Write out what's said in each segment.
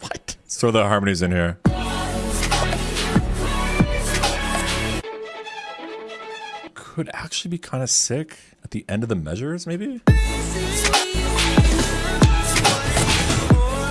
What? Let's throw the harmonies in here. Could actually be kind of sick at the end of the measures, maybe?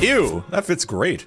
Ew, that fits great.